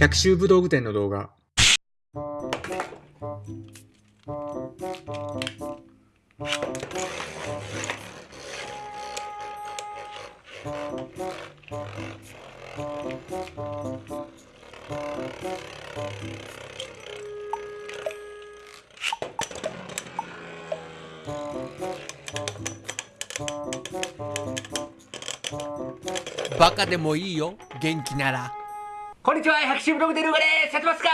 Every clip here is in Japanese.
百秋武道具店の動画。バカでもいいよ元気ならこんにちは、百秋ブログでルーガですやってますか？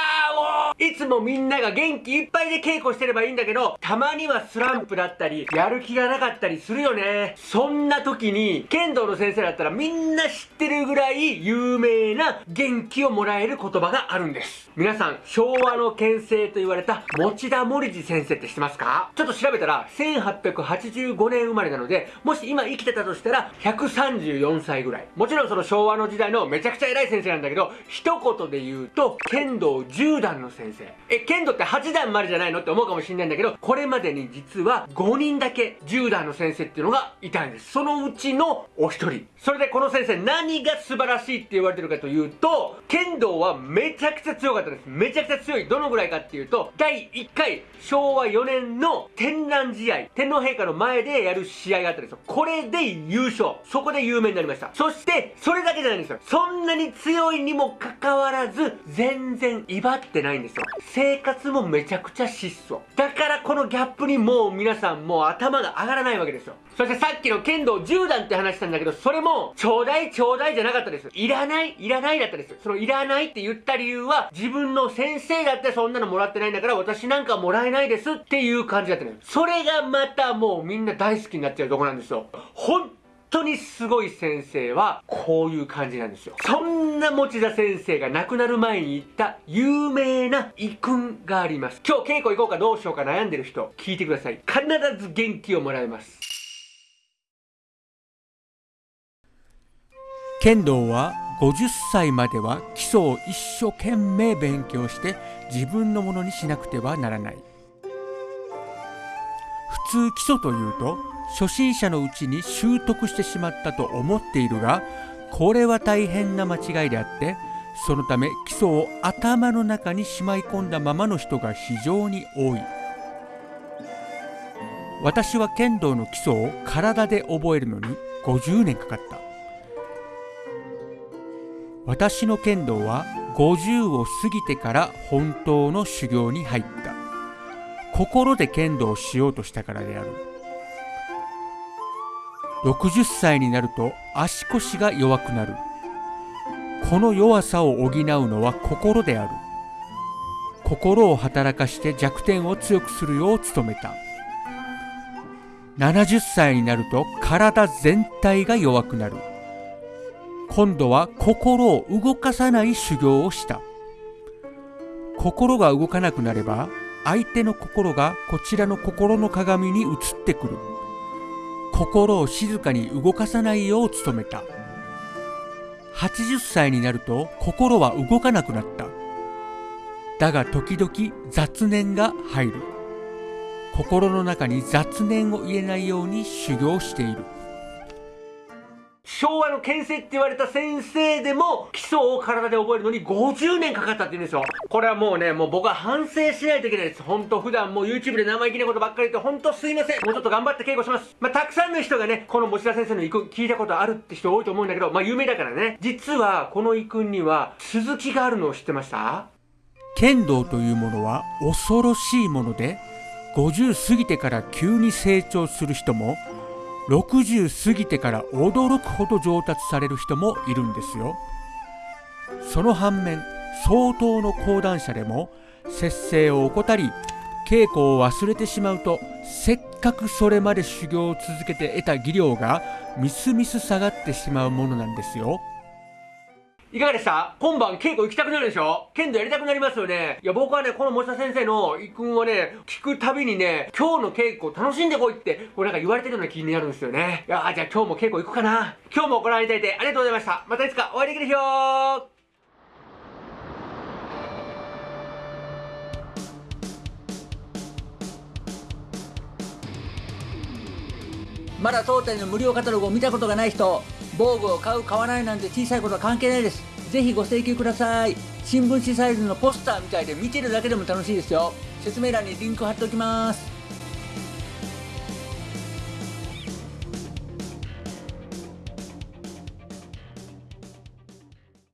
いつもみんなが元気いっぱいで稽古してればいいんだけど、たまにはスランプだったり、やる気がなかったりするよね。そんな時に、剣道の先生だったらみんな知ってるぐらい有名な元気をもらえる言葉があるんです。皆さん、昭和の剣聖と言われた持田森次先生って知ってますか？ちょっと調べたら、1885年生まれなので、もし今生きてたとしたら、134歳ぐらい。もちろんその昭和の時代のめちゃくちゃ偉い先生なんだけど、一言で言うと、剣道10段の先生。え、剣道って8段までじゃないのって思うかもしんないんだけど、これまでに実は5人だけ10段の先生っていうのがいたんです。そのうちのお一人。それでこの先生何が素晴らしいって言われてるかというと、剣道はめちゃくちゃ強かったです。めちゃくちゃ強い。どのぐらいかっていうと、第1回昭和4年の天覧試合、天皇陛下の前でやる試合があったんですよ。これで優勝。そこで有名になりました。そして、それだけじゃないんですよ。そんなに強いにもかかわらず、全然威張ってないんですよ。生活もめちゃくちゃ質素。だからこのギャップにもう皆さんもう頭が上がらないわけですよ。そしてさっきの剣道10段って話したんだけど、それも、ちょうだいちょうだいじゃなかったです。いらない、いらないだったです。そのいらないって言った理由は、自分の先生だってそんなのもらってないんだから、私なんかもらえないですっていう感じだったのよ。それがまたもうみんな大好きになっちゃうとこなんですよ。本当にすごい先生はこういう感じなんですよ。そんな持田先生が亡くなる前に言った有名な遺訓があります。今日稽古行こうかどうしようか悩んでる人、聞いてください。必ず元気をもらえます。剣道は50歳までは基礎を一生懸命勉強して自分のものにしなくてはならない普通基礎というと初心者のうちに習得してしまったと思っているがこれは大変な間違いであってそのため基礎を頭の中にしまい込んだままの人が非常に多い。私は剣道の基礎を体で覚えるのに50年かかった。私の剣道は50を過ぎてから本当の修行に入った。心で剣道をしようとしたからである。60歳になると足腰が弱くなる。この弱さを補うのは心である。心を働かして弱点を強くするよう努めた。70歳になると体全体が弱くなる。今度は心を動かさない修行をした。心が動かなくなれば相手の心がこちらの心の鏡に映ってくる。心を静かに動かさないよう努めた。80歳になると心は動かなくなった。だが時々雑念が入る。心の中に雑念を入れないように修行している。昭和の牽制って言われた先生でも基礎を体で覚えるのに50年かかったって言うんですよ。これはもうね、もう僕は反省しないといけないです。ほんと普段もう YouTube で生意気なことばっかり言ってほんとすいません。もうちょっと頑張って稽古します。まあ、たくさんの人がね、この持田先生の遺訓聞いたことあるって人多いと思うんだけど、まあ、有名だからね。実はこの遺訓には続きがあるのを知ってました？剣道というものは恐ろしいもので、50過ぎてから急に成長する人も60過ぎてから驚くほど上達される人もいるんですよ。その反面相当の講談社でも節制を怠り稽古を忘れてしまうとせっかくそれまで修行を続けて得た技量がみすみす下がってしまうものなんですよ。いかがでした？今晩稽古行きたくなるでしょ？剣道やりたくなりますよね。いや、僕はね、この森田先生の一訓をね、聞くたびにね、今日の稽古楽しんでこいって、これなんか言われてるような気になるんですよね。いやじゃあ今日も稽古行くかな？今日もご覧いただいてありがとうございました。またいつかお会いできる日よまだ当店の無料カタログを見たことがない人防具を買う買わないなんて小さいことは関係ないです。ぜひご請求ください。新聞紙サイズのポスターみたいで見てるだけでも楽しいですよ。説明欄にリンク貼っておきます。